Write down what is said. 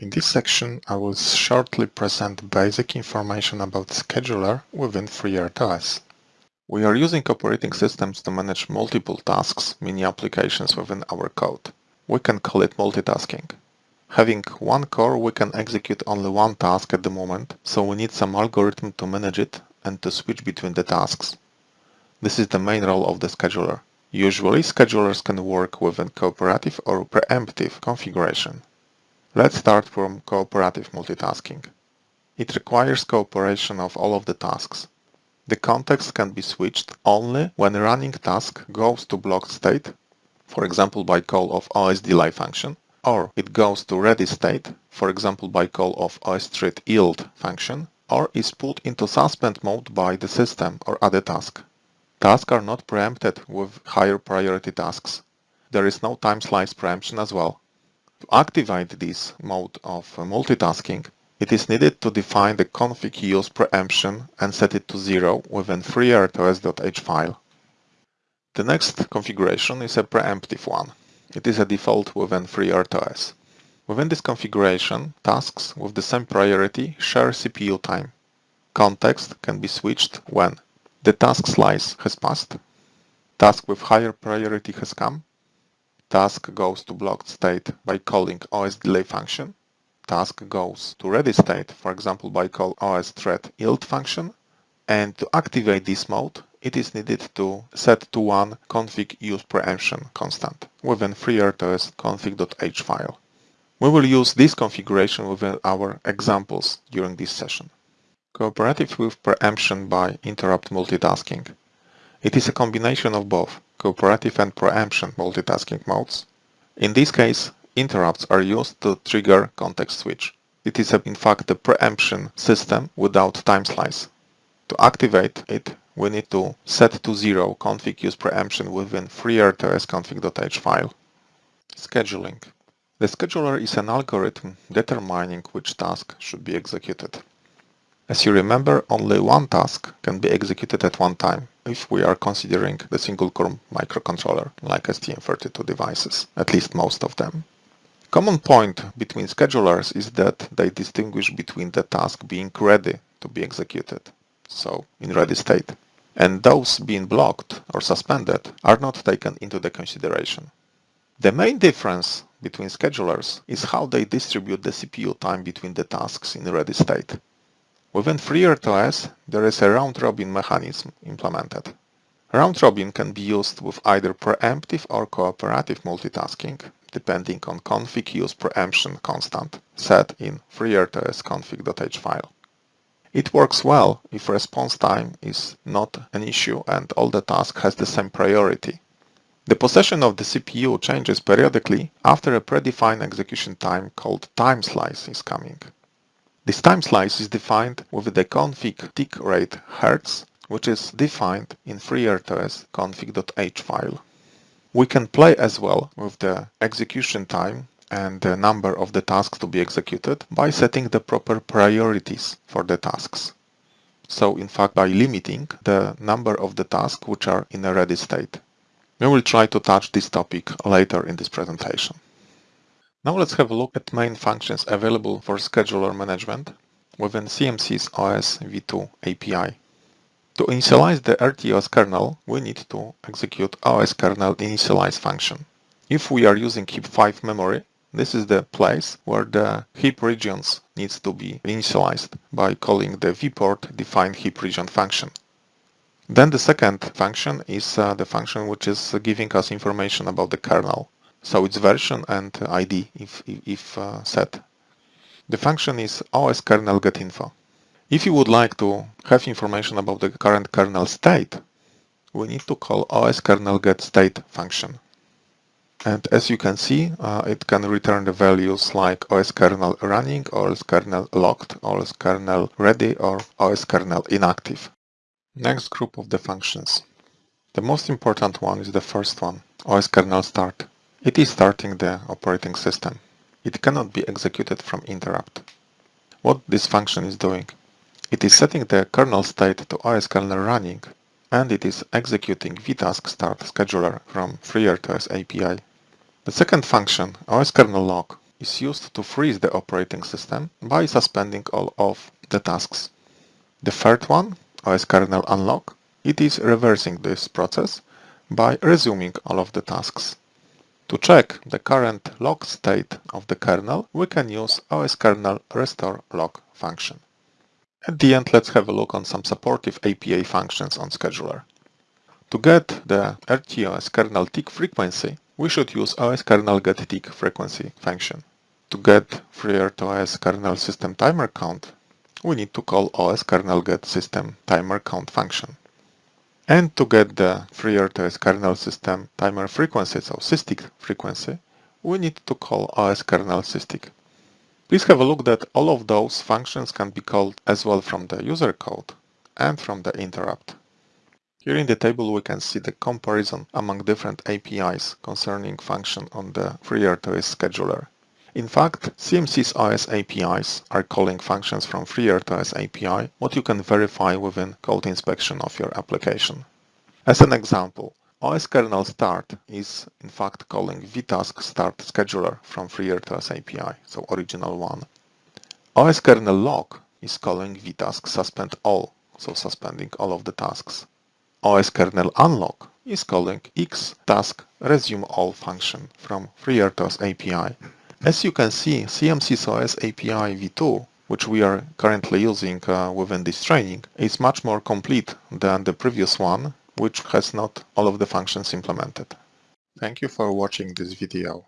In this section, I will shortly present basic information about scheduler within FreeRTOS. We are using operating systems to manage multiple tasks, mini applications within our code. We can call it multitasking. Having one core, we can execute only one task at the moment, so we need some algorithm to manage it and to switch between the tasks. This is the main role of the scheduler. Usually, schedulers can work within cooperative or preemptive configuration. Let's start from cooperative multitasking. It requires cooperation of all of the tasks. The context can be switched only when a running task goes to blocked state, for example by call of OS_delay function, or it goes to ready state, for example by call of OS_thread_yield function, or is put into suspend mode by the system or other task. Tasks are not preempted with higher priority tasks. There is no time slice preemption as well. To activate this mode of uh, multitasking, it is needed to define the config use preemption and set it to zero within freertos.h file. The next configuration is a preemptive one. It is a default within FreeRTOS. Within this configuration, tasks with the same priority share CPU time. Context can be switched when the task slice has passed. Task with higher priority has come. Task goes to blocked state by calling OS delay function. Task goes to ready state, for example by call OS thread yield function. And to activate this mode, it is needed to set to one config use preemption constant within FreeRTOS config.h file. We will use this configuration within our examples during this session. Cooperative with preemption by interrupt multitasking. It is a combination of both cooperative and preemption multitasking modes. In this case, interrupts are used to trigger context switch. It is in fact a preemption system without time slice. To activate it, we need to set to zero config use preemption within freertos config.h file. Scheduling. The scheduler is an algorithm determining which task should be executed. As you remember, only one task can be executed at one time if we are considering the single-core microcontroller, like STM32 devices, at least most of them. Common point between schedulers is that they distinguish between the task being ready to be executed, so in ready state, and those being blocked or suspended are not taken into the consideration. The main difference between schedulers is how they distribute the CPU time between the tasks in ready state. Within FreeRTOS, there is a round-robin mechanism implemented. Round-robin can be used with either preemptive or cooperative multitasking, depending on config use preemption constant set in FreeRTOS config.h file. It works well if response time is not an issue and all the task has the same priority. The possession of the CPU changes periodically after a predefined execution time called time slice is coming. This time slice is defined with the config tick rate hertz, which is defined in FreeRTOS config.h file. We can play as well with the execution time and the number of the tasks to be executed by setting the proper priorities for the tasks. So in fact by limiting the number of the tasks which are in a ready state. We will try to touch this topic later in this presentation. Now let's have a look at main functions available for scheduler management within CMSIS OS v2 API. To initialize the RTOS kernel, we need to execute OS kernel initialize function. If we are using heap 5 memory, this is the place where the heap regions needs to be initialized by calling the vport define heap region function. Then the second function is uh, the function which is giving us information about the kernel so its version and ID if, if uh, set. The function is os kernel get info. If you would like to have information about the current kernel state, we need to call os kernel get state function. And as you can see, uh, it can return the values like os kernel running, os kernel locked, os kernel ready, or os kernel inactive. Next group of the functions. The most important one is the first one, os kernel start. It is starting the operating system. It cannot be executed from interrupt. What this function is doing? It is setting the kernel state to OS kernel running and it is executing vtask start scheduler from FreeRTOS API. The second function, OS kernel lock, is used to freeze the operating system by suspending all of the tasks. The third one, OS kernel unlock, it is reversing this process by resuming all of the tasks. To check the current lock state of the kernel, we can use OS kernel restore lock function. At the end, let's have a look on some supportive API functions on scheduler. To get the RTOS kernel tick frequency, we should use OS kernel get tick frequency function. To get FreeRTOS kernel system timer count, we need to call OS kernel get system timer count function. And to get the FreeRTOS kernel system timer frequency, so SysTick frequency, we need to call OS kernel. Please have a look that all of those functions can be called as well from the user code and from the interrupt. Here in the table we can see the comparison among different APIs concerning function on the FreeRTOS scheduler. In fact, CMSIS OS APIs are calling functions from FreeRTOS API, what you can verify within code inspection of your application. As an example, OS kernel start is in fact calling vtask start scheduler from FreeRTOS API, so original one. OS kernel lock is calling vtask suspend all, so suspending all of the tasks. OS kernel unlock is calling x task resume all function from FreeRTOS API, as you can see, CMSIS OS API v2, which we are currently using uh, within this training, is much more complete than the previous one, which has not all of the functions implemented. Thank you for watching this video.